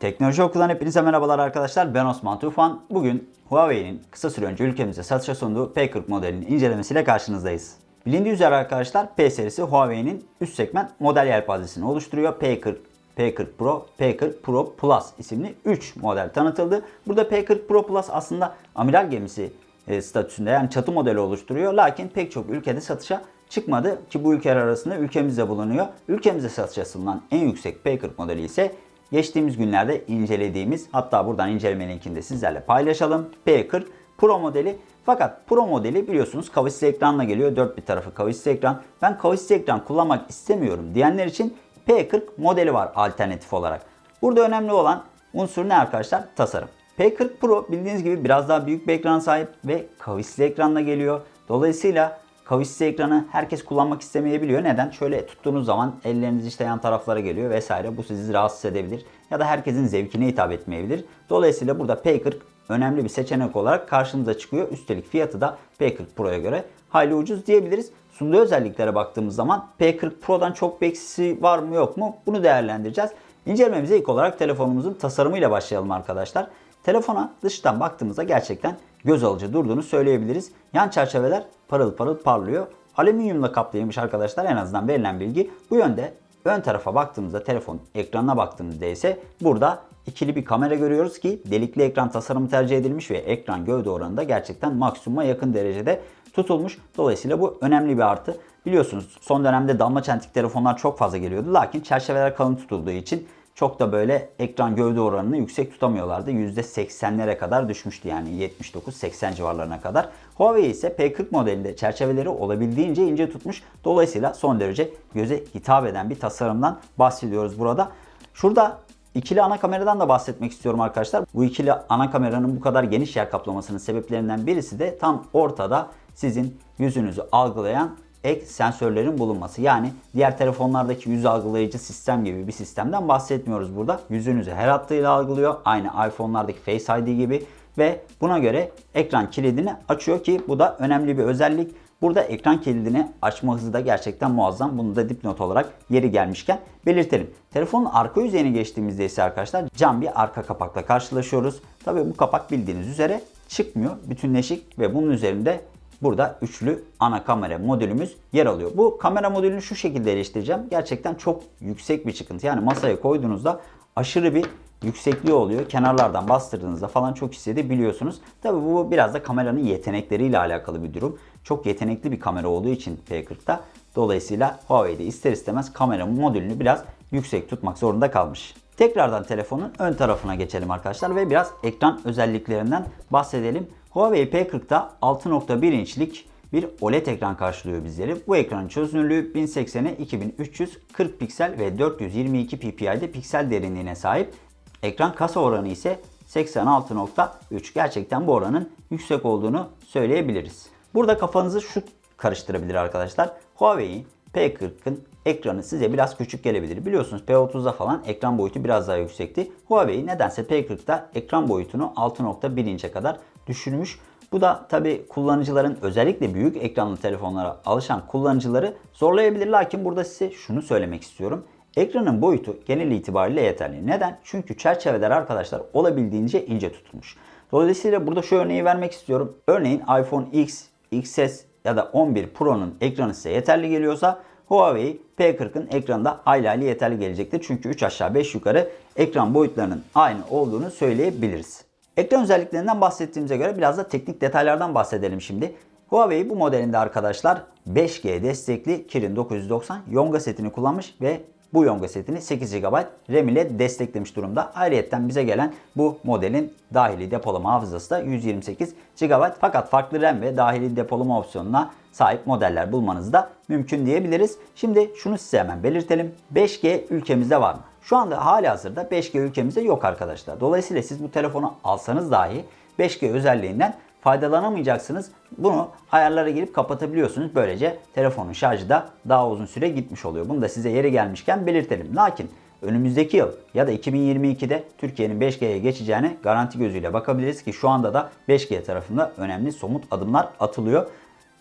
Teknoloji Okulu'dan hepinize merhabalar arkadaşlar. Ben Osman Tufan. Bugün Huawei'nin kısa süre önce ülkemize satışa sunduğu P40 modelinin incelemesiyle karşınızdayız. Bilindiği üzere arkadaşlar P serisi Huawei'nin üst segment model yelpazesini oluşturuyor. P40, P40 Pro, P40 Pro Plus isimli 3 model tanıtıldı. Burada P40 Pro Plus aslında amiral gemisi e, statüsünde yani çatı modeli oluşturuyor. Lakin pek çok ülkede satışa çıkmadı ki bu ülkeler arasında ülkemizde bulunuyor. Ülkemizde satışa sunulan en yüksek P40 modeli ise geçtiğimiz günlerde incelediğimiz hatta buradan inceleme linkini de sizlerle paylaşalım. P40 Pro modeli fakat Pro modeli biliyorsunuz kavisli ekranla geliyor. Dört bir tarafı kavisli ekran. Ben kavisli ekran kullanmak istemiyorum diyenler için P40 modeli var alternatif olarak. Burada önemli olan unsur ne arkadaşlar? Tasarım. P40 Pro bildiğiniz gibi biraz daha büyük bir ekran sahip ve kavisli ekranla geliyor. Dolayısıyla kavisli ekranı herkes kullanmak istemeyebiliyor. Neden? Şöyle tuttuğunuz zaman elleriniz işte yan taraflara geliyor vesaire. Bu sizi rahatsız edebilir ya da herkesin zevkine hitap etmeyebilir. Dolayısıyla burada P40 önemli bir seçenek olarak karşımıza çıkıyor. Üstelik fiyatı da P40 Pro'ya göre hayli ucuz diyebiliriz. Sunduğu özelliklere baktığımız zaman P40 Pro'dan çok bir eksisi var mı yok mu bunu değerlendireceğiz. İncelememize ilk olarak telefonumuzun tasarımıyla başlayalım arkadaşlar. Telefona dıştan baktığımızda gerçekten göz alıcı durduğunu söyleyebiliriz. Yan çerçeveler parıl parıl parlıyor. Alüminyumla kaplıymış arkadaşlar en azından verilen bilgi bu yönde. Ön tarafa baktığımızda telefon ekranına baktığımızda ise burada ikili bir kamera görüyoruz ki delikli ekran tasarımı tercih edilmiş ve ekran gövde oranı da gerçekten maksimuma yakın derecede tutulmuş. Dolayısıyla bu önemli bir artı. Biliyorsunuz son dönemde damla çentik telefonlar çok fazla geliyordu. Lakin çerçeveler kalın tutulduğu için çok da böyle ekran gövde oranını yüksek tutamıyorlardı. %80'lere kadar düşmüştü yani 79-80 civarlarına kadar. Huawei ise P40 modelinde çerçeveleri olabildiğince ince tutmuş. Dolayısıyla son derece göze hitap eden bir tasarımdan bahsediyoruz burada. Şurada İkili ana kameradan da bahsetmek istiyorum arkadaşlar. Bu ikili ana kameranın bu kadar geniş yer kaplamasının sebeplerinden birisi de tam ortada sizin yüzünüzü algılayan ek sensörlerin bulunması. Yani diğer telefonlardaki yüz algılayıcı sistem gibi bir sistemden bahsetmiyoruz burada. Yüzünüzü her hattıyla algılıyor. Aynı iPhone'lardaki Face ID gibi ve buna göre ekran kilidini açıyor ki bu da önemli bir özellik. Burada ekran kilidini açma hızı da gerçekten muazzam. Bunu da dipnot olarak yeri gelmişken belirtelim. Telefonun arka yüzeyine geçtiğimizde ise arkadaşlar cam bir arka kapakla karşılaşıyoruz. Tabii bu kapak bildiğiniz üzere çıkmıyor. Bütünleşik ve bunun üzerinde burada üçlü ana kamera modülümüz yer alıyor. Bu kamera modülünü şu şekilde eleştireceğim. Gerçekten çok yüksek bir çıkıntı. Yani masaya koyduğunuzda aşırı bir yüksekliği oluyor. Kenarlardan bastırdığınızda falan çok hissedebiliyorsunuz. Tabii bu biraz da kameranın yetenekleriyle alakalı bir durum. Çok yetenekli bir kamera olduğu için P40'da dolayısıyla Huawei'de ister istemez kamera modülünü biraz yüksek tutmak zorunda kalmış. Tekrardan telefonun ön tarafına geçelim arkadaşlar ve biraz ekran özelliklerinden bahsedelim. Huawei P40'da 6.1 inçlik bir OLED ekran karşılıyor bizleri. Bu ekranın çözünürlüğü 1080'e 2340 piksel ve 422 ppi'de piksel derinliğine sahip. Ekran kasa oranı ise 86.3. Gerçekten bu oranın yüksek olduğunu söyleyebiliriz. Burada kafanızı şu karıştırabilir arkadaşlar. Huawei P40'ın ekranı size biraz küçük gelebilir. Biliyorsunuz P30'da falan ekran boyutu biraz daha yüksekti. Huawei nedense P40'da ekran boyutunu 6.1 inçe kadar düşürmüş. Bu da tabi kullanıcıların özellikle büyük ekranlı telefonlara alışan kullanıcıları zorlayabilir. Lakin burada size şunu söylemek istiyorum. Ekranın boyutu genel itibariyle yeterli. Neden? Çünkü çerçeveler arkadaşlar olabildiğince ince tutulmuş. Dolayısıyla burada şu örneği vermek istiyorum. Örneğin iPhone X, XS ya da 11 Pro'nun ekranı size yeterli geliyorsa Huawei P40'ın ekranı da hayli hayli yeterli gelecektir. Çünkü 3 aşağı 5 yukarı ekran boyutlarının aynı olduğunu söyleyebiliriz. Ekran özelliklerinden bahsettiğimize göre biraz da teknik detaylardan bahsedelim şimdi. Huawei bu modelinde arkadaşlar 5G destekli Kirin 990 Yonga setini kullanmış ve bu Yonga setini 8 GB RAM ile desteklemiş durumda. Ayrıca bize gelen bu modelin dahili depolama hafızası da 128 GB. Fakat farklı RAM ve dahili depolama opsiyonuna sahip modeller bulmanız da mümkün diyebiliriz. Şimdi şunu size hemen belirtelim. 5G ülkemizde var mı? Şu anda hali hazırda 5G ülkemizde yok arkadaşlar. Dolayısıyla siz bu telefonu alsanız dahi 5G özelliğinden faydalanamayacaksınız. Bunu ayarlara girip kapatabiliyorsunuz. Böylece telefonun şarjı da daha uzun süre gitmiş oluyor. Bunu da size yeri gelmişken belirtelim. Lakin önümüzdeki yıl ya da 2022'de Türkiye'nin 5G'ye geçeceğine garanti gözüyle bakabiliriz ki şu anda da 5G tarafında önemli somut adımlar atılıyor.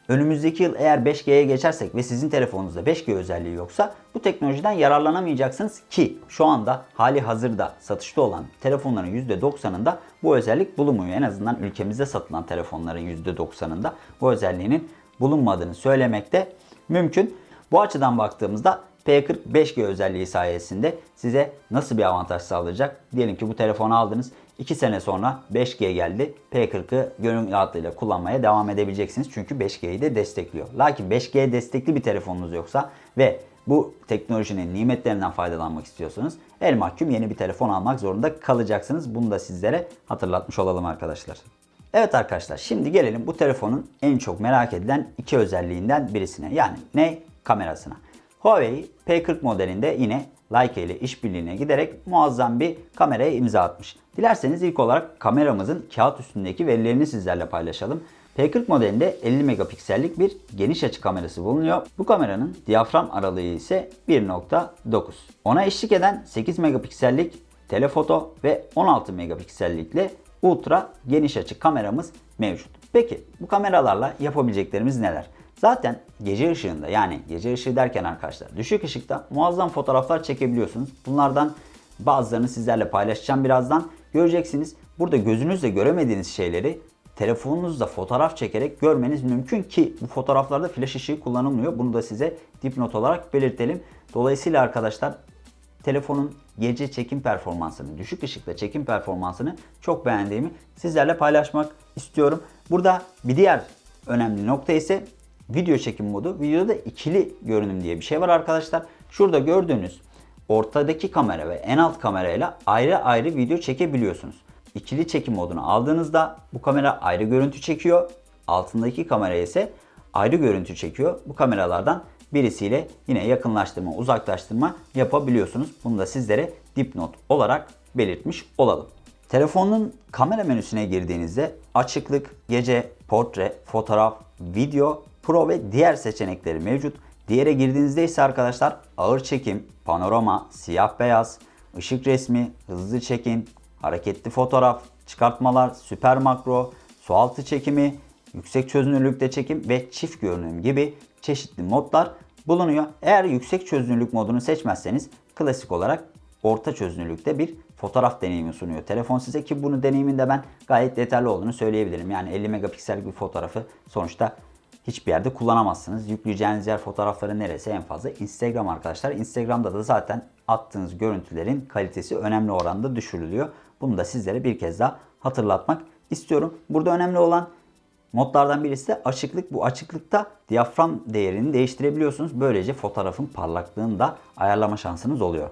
Önümüzdeki yıl eğer 5G'ye geçersek ve sizin telefonunuzda 5G özelliği yoksa bu teknolojiden yararlanamayacaksınız ki şu anda hali hazırda satışta olan telefonların %90'ında bu özellik bulunmuyor. En azından ülkemizde satılan telefonların %90'ında bu özelliğinin bulunmadığını söylemekte mümkün. Bu açıdan baktığımızda P40 5G özelliği sayesinde size nasıl bir avantaj sağlayacak? Diyelim ki bu telefonu aldınız. 2 sene sonra 5G geldi. P40'ı gönül rahatlığıyla kullanmaya devam edebileceksiniz. Çünkü 5G'yi de destekliyor. Lakin 5G destekli bir telefonunuz yoksa ve bu teknolojinin nimetlerinden faydalanmak istiyorsanız el mahkum yeni bir telefon almak zorunda kalacaksınız. Bunu da sizlere hatırlatmış olalım arkadaşlar. Evet arkadaşlar şimdi gelelim bu telefonun en çok merak edilen iki özelliğinden birisine. Yani ne? Kamerasına. Huawei P40 modelinde yine Leica ile işbirliğine giderek muazzam bir kameraya imza atmış. Dilerseniz ilk olarak kameramızın kağıt üstündeki verilerini sizlerle paylaşalım. P40 modelinde 50 megapiksellik bir geniş açı kamerası bulunuyor. Bu kameranın diyafram aralığı ise 1.9. Ona eşlik eden 8 megapiksellik telefoto ve 16 megapiksellikle ultra geniş açı kameramız mevcut. Peki bu kameralarla yapabileceklerimiz neler? Zaten gece ışığında yani gece ışığı derken arkadaşlar düşük ışıkta muazzam fotoğraflar çekebiliyorsunuz. Bunlardan bazılarını sizlerle paylaşacağım birazdan. Göreceksiniz burada gözünüzle göremediğiniz şeyleri telefonunuzda fotoğraf çekerek görmeniz mümkün ki bu fotoğraflarda flash ışığı kullanılmıyor. Bunu da size dipnot olarak belirtelim. Dolayısıyla arkadaşlar telefonun gece çekim performansını, düşük ışıkta çekim performansını çok beğendiğimi sizlerle paylaşmak istiyorum. Burada bir diğer önemli nokta ise video çekim modu. Videoda ikili görünüm diye bir şey var arkadaşlar. Şurada gördüğünüz ortadaki kamera ve en alt kamerayla ayrı ayrı video çekebiliyorsunuz. İkili çekim modunu aldığınızda bu kamera ayrı görüntü çekiyor. Altındaki kamera ise ayrı görüntü çekiyor. Bu kameralardan birisiyle yine yakınlaştırma, uzaklaştırma yapabiliyorsunuz. Bunu da sizlere dipnot olarak belirtmiş olalım. Telefonun kamera menüsüne girdiğinizde açıklık, gece, portre, fotoğraf, video, pro ve diğer seçenekleri mevcut. Diğere girdiğinizde ise arkadaşlar ağır çekim, panorama, siyah beyaz, ışık resmi, hızlı çekim, hareketli fotoğraf, çıkartmalar, süper makro, sualtı çekimi, yüksek çözünürlükte çekim ve çift görünüm gibi çeşitli modlar bulunuyor. Eğer yüksek çözünürlük modunu seçmezseniz klasik olarak orta çözünürlükte bir fotoğraf deneyimi sunuyor telefon size ki bunu deneyiminde ben gayet yeterli olduğunu söyleyebilirim. Yani 50 megapiksellik bir fotoğrafı sonuçta hiçbir yerde kullanamazsınız. Yükleyeceğiniz yer fotoğrafları neresi en fazla? Instagram arkadaşlar. Instagram'da da zaten attığınız görüntülerin kalitesi önemli oranda düşürülüyor. Bunu da sizlere bir kez daha hatırlatmak istiyorum. Burada önemli olan modlardan birisi de açıklık. Bu açıklıkta diyafram değerini değiştirebiliyorsunuz. Böylece fotoğrafın parlaklığını da ayarlama şansınız oluyor.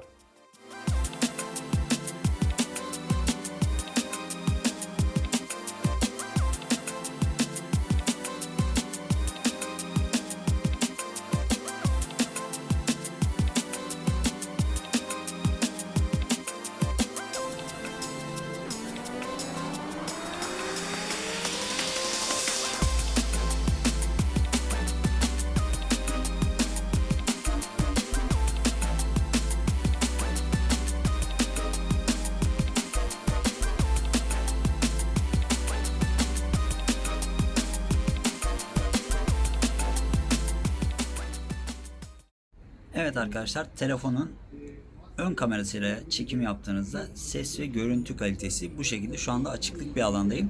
Arkadaşlar telefonun ön kamerasıyla çekim yaptığınızda ses ve görüntü kalitesi bu şekilde şu anda açıklık bir alandayım.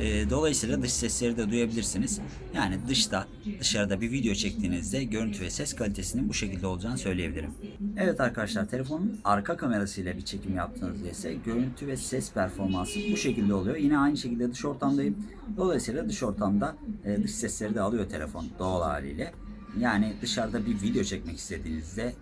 Ee, dolayısıyla dış sesleri de duyabilirsiniz. Yani dışta dışarıda bir video çektiğinizde görüntü ve ses kalitesinin bu şekilde olacağını söyleyebilirim. Evet arkadaşlar telefonun arka kamerasıyla bir çekim yaptığınızda ise görüntü ve ses performansı bu şekilde oluyor. Yine aynı şekilde dış ortamdayım. Dolayısıyla dış ortamda e, dış sesleri de alıyor telefon doğal haliyle. Yani dışarıda bir video çekmek istediğinizde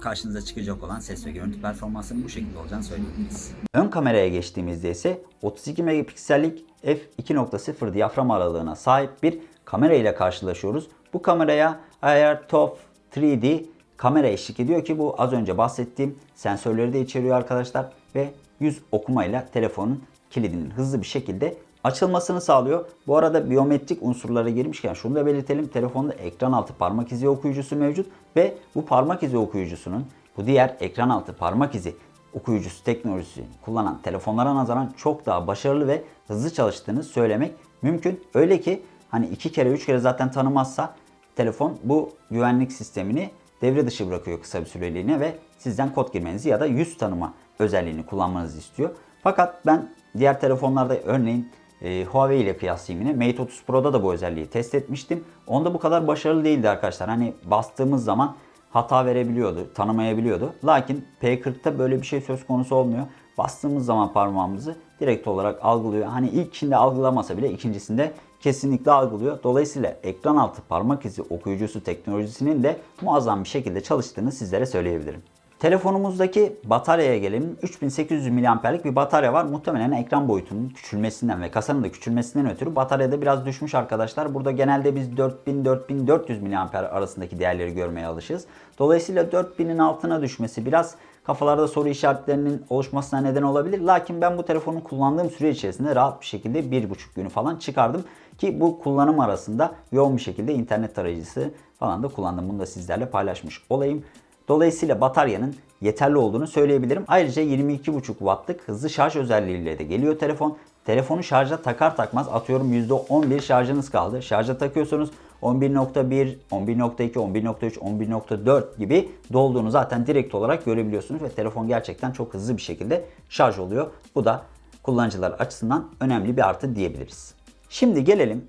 karşınıza çıkacak olan ses ve görüntü performansının bu şekilde olacağını söyleyebiliriz. Ön kameraya geçtiğimizde ise 32 megapiksellik f2.0 diyafram aralığına sahip bir kamera ile karşılaşıyoruz. Bu kameraya AirTop 3D kamera eşlik ediyor ki bu az önce bahsettiğim sensörleri de içeriyor arkadaşlar ve yüz okumayla telefonun kilidinin hızlı bir şekilde açılmasını sağlıyor. Bu arada biyometrik unsurlara girmişken şunu da belirtelim. Telefonda ekran altı parmak izi okuyucusu mevcut ve bu parmak izi okuyucusunun bu diğer ekran altı parmak izi okuyucusu teknolojisi kullanan telefonlara nazaran çok daha başarılı ve hızlı çalıştığını söylemek mümkün. Öyle ki Hani iki kere üç kere zaten tanımazsa telefon bu güvenlik sistemini devre dışı bırakıyor kısa bir süreliğine ve sizden kod girmenizi ya da yüz tanıma özelliğini kullanmanızı istiyor. Fakat ben diğer telefonlarda örneğin e, Huawei ile kıyaslayayım yine. Mate 30 Pro'da da bu özelliği test etmiştim. Onda bu kadar başarılı değildi arkadaşlar. Hani bastığımız zaman hata verebiliyordu, tanımayabiliyordu. Lakin P40'ta böyle bir şey söz konusu olmuyor. Bastığımız zaman parmağımızı direkt olarak algılıyor. Hani ilkinde algılamasa bile ikincisinde kesinlikle algılıyor. Dolayısıyla ekran altı parmak izi okuyucusu teknolojisinin de muazzam bir şekilde çalıştığını sizlere söyleyebilirim. Telefonumuzdaki bataryaya gelelim. 3800 mAh'lik bir batarya var. Muhtemelen ekran boyutunun küçülmesinden ve kasanın da küçülmesinden ötürü bataryada biraz düşmüş arkadaşlar. Burada genelde biz 4000-4400 mAh arasındaki değerleri görmeye alışığız. Dolayısıyla 4000'in altına düşmesi biraz kafalarda soru işaretlerinin oluşmasına neden olabilir. Lakin ben bu telefonu kullandığım süre içerisinde rahat bir şekilde 1,5 günü falan çıkardım. Ki bu kullanım arasında yoğun bir şekilde internet tarayıcısı falan da kullandım. Bunu da sizlerle paylaşmış olayım. Dolayısıyla bataryanın yeterli olduğunu söyleyebilirim. Ayrıca 22,5 wattlık hızlı şarj özelliğiyle de geliyor telefon. Telefonu şarja takar takmaz atıyorum %11 şarjınız kaldı. Şarja takıyorsunuz 11.1, 11.2, 11.3, 11.4 gibi dolduğunu zaten direkt olarak görebiliyorsunuz ve telefon gerçekten çok hızlı bir şekilde şarj oluyor. Bu da kullanıcılar açısından önemli bir artı diyebiliriz. Şimdi gelelim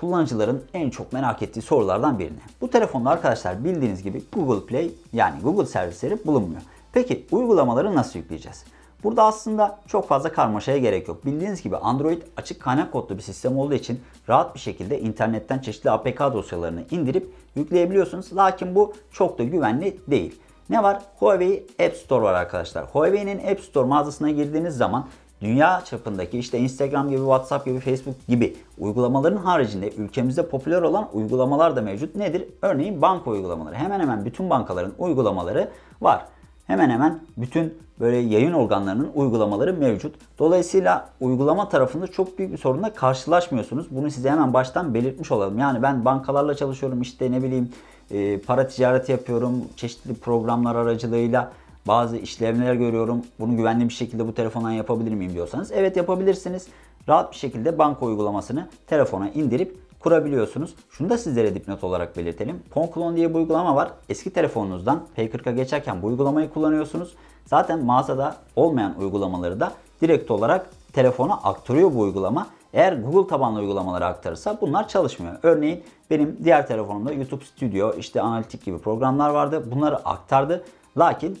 kullanıcıların en çok merak ettiği sorulardan birine. Bu telefonda arkadaşlar bildiğiniz gibi Google Play yani Google servisleri bulunmuyor. Peki uygulamaları nasıl yükleyeceğiz? Burada aslında çok fazla karmaşaya gerek yok. Bildiğiniz gibi Android açık kaynak kodlu bir sistem olduğu için rahat bir şekilde internetten çeşitli APK dosyalarını indirip yükleyebiliyorsunuz. Lakin bu çok da güvenli değil. Ne var? Huawei App Store var arkadaşlar. Huawei'nin App Store mağazasına girdiğiniz zaman dünya çapındaki işte Instagram gibi, WhatsApp gibi, Facebook gibi uygulamaların haricinde ülkemizde popüler olan uygulamalar da mevcut. Nedir? Örneğin banka uygulamaları. Hemen hemen bütün bankaların uygulamaları var. Hemen hemen bütün böyle yayın organlarının uygulamaları mevcut. Dolayısıyla uygulama tarafında çok büyük bir sorunla karşılaşmıyorsunuz. Bunu size hemen baştan belirtmiş olalım. Yani ben bankalarla çalışıyorum işte ne bileyim e, para ticareti yapıyorum. Çeşitli programlar aracılığıyla bazı işlemler görüyorum. Bunu güvenli bir şekilde bu telefondan yapabilir miyim diyorsanız evet yapabilirsiniz. Rahat bir şekilde banka uygulamasını telefona indirip kurabiliyorsunuz. Şunu da sizlere dipnot olarak belirtelim. Ponklon diye bir uygulama var. Eski telefonunuzdan P40'a geçerken bu uygulamayı kullanıyorsunuz. Zaten mağazada olmayan uygulamaları da direkt olarak telefona aktarıyor bu uygulama. Eğer Google tabanlı uygulamaları aktarırsa bunlar çalışmıyor. Örneğin benim diğer telefonumda YouTube Studio, işte analitik gibi programlar vardı. Bunları aktardı. Lakin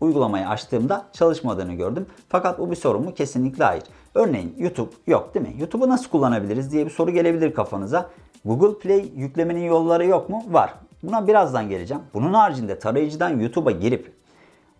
uygulamayı açtığımda çalışmadığını gördüm. Fakat bu bir sorun mu? Kesinlikle hayır. Örneğin YouTube yok değil mi? YouTube'u nasıl kullanabiliriz diye bir soru gelebilir kafanıza. Google Play yüklemenin yolları yok mu? Var. Buna birazdan geleceğim. Bunun haricinde tarayıcıdan YouTube'a girip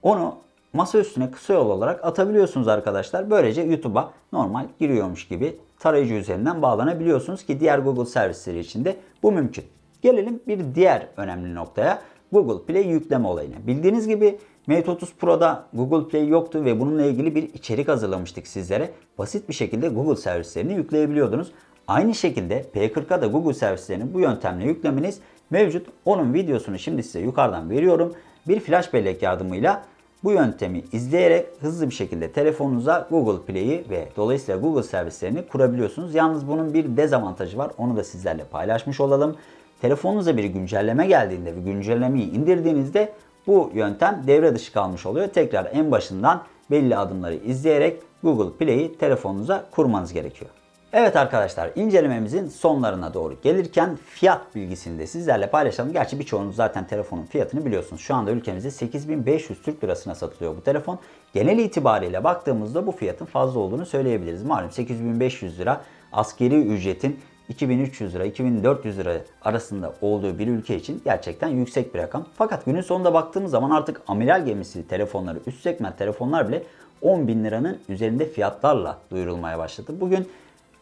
onu masa üstüne kısa yol olarak atabiliyorsunuz arkadaşlar. Böylece YouTube'a normal giriyormuş gibi tarayıcı üzerinden bağlanabiliyorsunuz ki diğer Google servisleri için de bu mümkün. Gelelim bir diğer önemli noktaya. Google Play yükleme olayına. Bildiğiniz gibi Mate 30 Pro'da Google Play yoktu ve bununla ilgili bir içerik hazırlamıştık sizlere. Basit bir şekilde Google servislerini yükleyebiliyordunuz. Aynı şekilde P40'a da Google servislerini bu yöntemle yüklemeniz mevcut. Onun videosunu şimdi size yukarıdan veriyorum. Bir flash bellek yardımıyla bu yöntemi izleyerek hızlı bir şekilde telefonunuza Google Play'i ve dolayısıyla Google servislerini kurabiliyorsunuz. Yalnız bunun bir dezavantajı var. Onu da sizlerle paylaşmış olalım. Telefonunuza bir güncelleme geldiğinde ve güncellemeyi indirdiğinizde bu yöntem devre dışı kalmış oluyor. Tekrar en başından belli adımları izleyerek Google Play'i telefonunuza kurmanız gerekiyor. Evet arkadaşlar incelememizin sonlarına doğru gelirken fiyat bilgisini de sizlerle paylaşalım. Gerçi birçoğunuz zaten telefonun fiyatını biliyorsunuz. Şu anda ülkemizde 8500 Türk Lirasına satılıyor bu telefon. Genel itibariyle baktığımızda bu fiyatın fazla olduğunu söyleyebiliriz. Malum 8500 lira askeri ücretin 2300 lira 2400 lira arasında olduğu bir ülke için gerçekten yüksek bir rakam. Fakat günün sonunda baktığımız zaman artık amiral gemisi telefonları, üst segment telefonlar bile 10 bin liranın üzerinde fiyatlarla duyurulmaya başladı. Bugün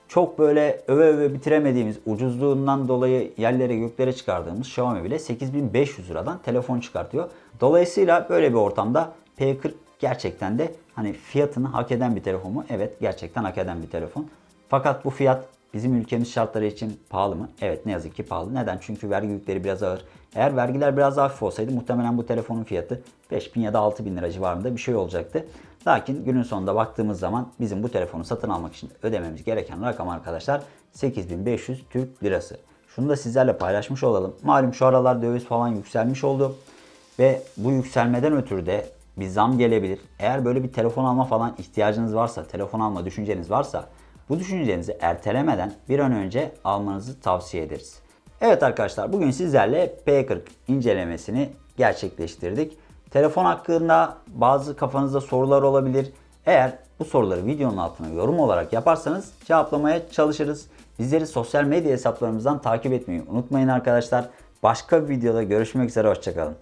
çok böyle öve öve bitiremediğimiz ucuzluğundan dolayı yerlere göklere çıkardığımız Xiaomi bile 8500 liradan telefon çıkartıyor. Dolayısıyla böyle bir ortamda P40 gerçekten de hani fiyatını hak eden bir telefon mu? Evet gerçekten hak eden bir telefon. Fakat bu fiyat bizim ülkemiz şartları için pahalı mı? Evet ne yazık ki pahalı. Neden? Çünkü vergi yükleri biraz ağır. Eğer vergiler biraz hafif olsaydı muhtemelen bu telefonun fiyatı 5000 ya da 6000 lira civarında bir şey olacaktı. Lakin günün sonunda baktığımız zaman bizim bu telefonu satın almak için ödememiz gereken rakam arkadaşlar 8500 Türk Lirası. Şunu da sizlerle paylaşmış olalım. Malum şu aralar döviz falan yükselmiş oldu. Ve bu yükselmeden ötürü de bir zam gelebilir. Eğer böyle bir telefon alma falan ihtiyacınız varsa, telefon alma düşünceniz varsa bu düşüncenizi ertelemeden bir an önce almanızı tavsiye ederiz. Evet arkadaşlar bugün sizlerle P40 incelemesini gerçekleştirdik. Telefon hakkında bazı kafanızda sorular olabilir. Eğer bu soruları videonun altına yorum olarak yaparsanız cevaplamaya çalışırız. Bizleri sosyal medya hesaplarımızdan takip etmeyi unutmayın arkadaşlar. Başka bir videoda görüşmek üzere hoşçakalın.